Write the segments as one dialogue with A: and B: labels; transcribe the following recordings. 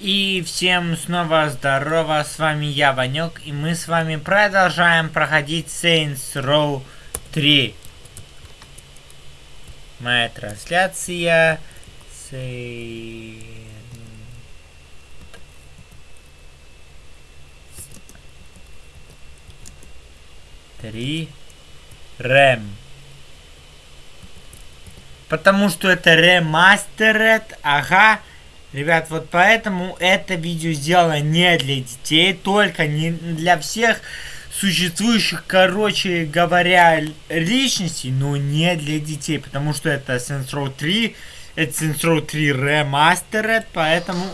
A: И всем снова здорово, с вами я, Ванек, и мы с вами продолжаем проходить Saints Row 3. Моя трансляция... Saints... Три... Рэм. Потому что это ремастеред, ага. Ребят, вот поэтому это видео сделано не для детей, только не для всех существующих, короче говоря, личностей, но не для детей, потому что это Saints Row 3, это Saints Row 3 Remastered, поэтому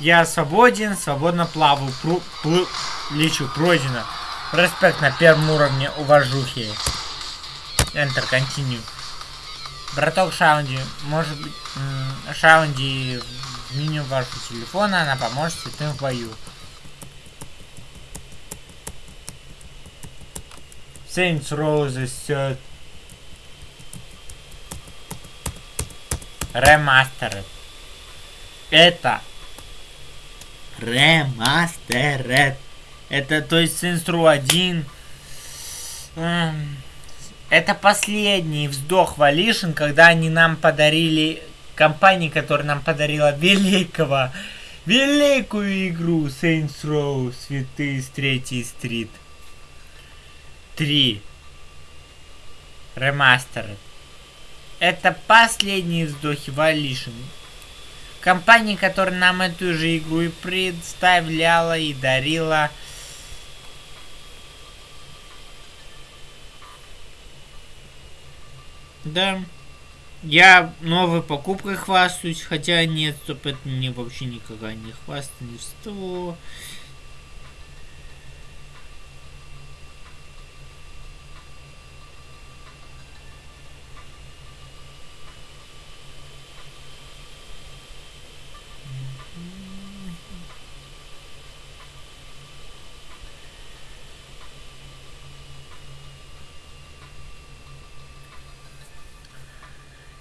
A: я свободен, свободно плаваю, плу, плу, лечу, пройдено. Респект на первом уровне уважухи. Enter, continue. Браток Шаунди, может быть, Шаунди в меню вашего телефона, она поможет святым в бою. Saints Row the Third. Это Remastered. Это, то есть, Saints Row 1 эм, это последний вздох Валишин, когда они нам подарили, компания, которая нам подарила великого, великую игру Saints Row, Святые с третьей стрит. 3. Ремастер. Это последние вздохи Валишин. Компания, которая нам эту же игру и представляла и дарила Да. Я новой покупкой хвастаюсь, хотя нет, стоп, это мне вообще никогда не хвастательство.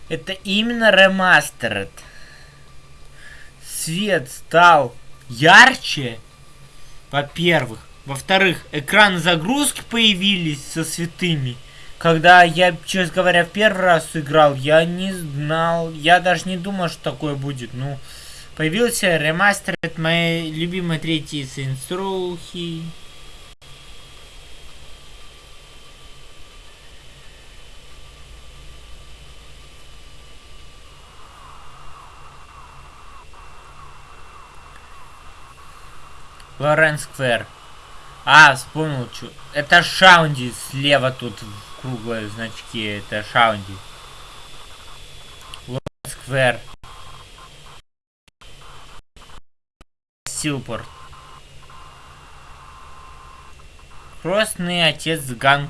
A: Это именно ремастеред. Свет стал ярче, во-первых. Во-вторых, экраны загрузки появились со святыми. Когда я, честно говоря, в первый раз играл, я не знал, я даже не думал, что такое будет. Ну, появился ремастер моей любимой третьей Saints Лорен Сквер. А, вспомнил, что. Это Шаунди слева тут круглые значки. Это Шаунди. Лорен Сквер. Силпорт. Крестный отец Ган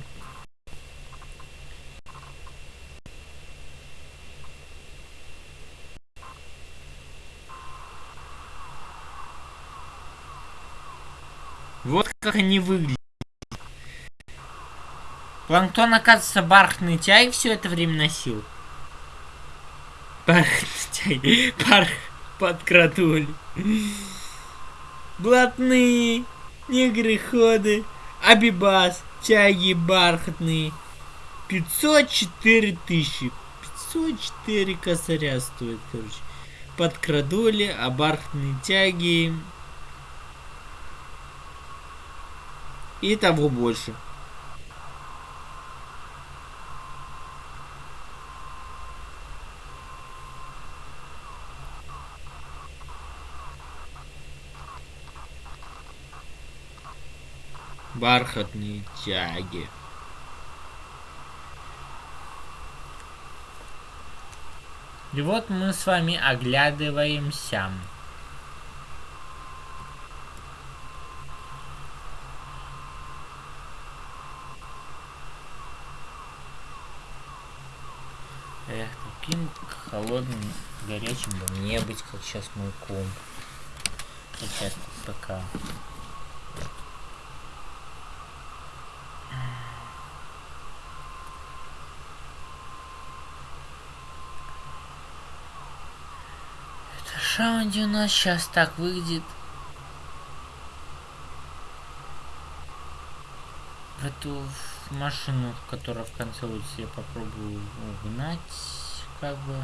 A: Вот как они выглядят. Планктон, оказывается, бархатный чай все это время носил. Бархатный чай. Барх подкрадули. Блатные, негры-ходы, абибас, чаги бархатные. 504 тысячи. 504 косаря стоит, короче. Подкрадули, а бархатные тяги и того больше. Бархатные тяги. И вот мы с вами оглядываемся. Эх, таким холодным, горячим бы мне быть, как сейчас мой комп. Сейчас пока. Это раунде у нас сейчас так выглядит. В эту машину, которая в конце улицы я попробую угнать, как бы.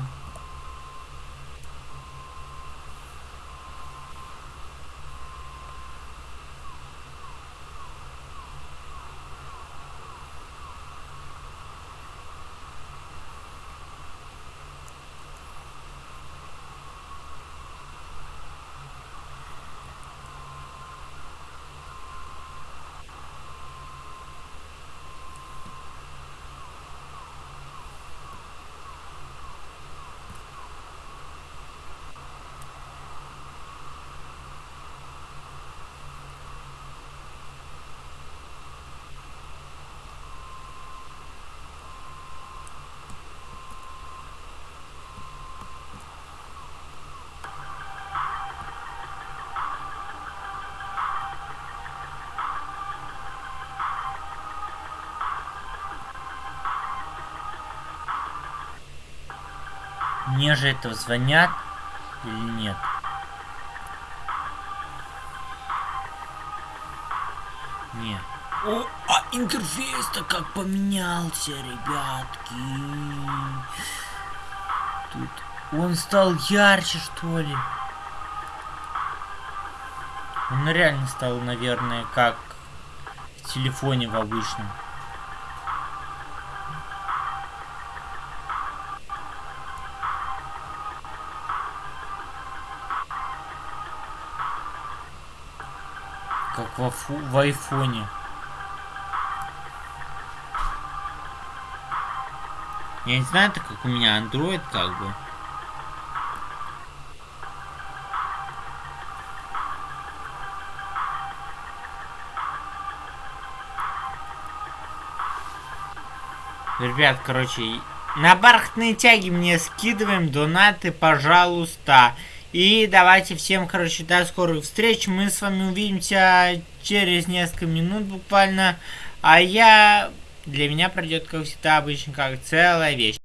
A: Мне же это звонят или нет? Нет. О, а интерфейс-то как поменялся, ребятки. Тут он стал ярче, что ли? Он реально стал, наверное, как в телефоне в обычном. Как в, в айфоне. Я не знаю, это как у меня Android как бы. Ребят, короче, на бархатные тяги мне скидываем донаты, пожалуйста. И давайте всем, короче, до скорых встреч. Мы с вами увидимся через несколько минут буквально. А я... Для меня пройдет, как всегда, обычно как целая вещь.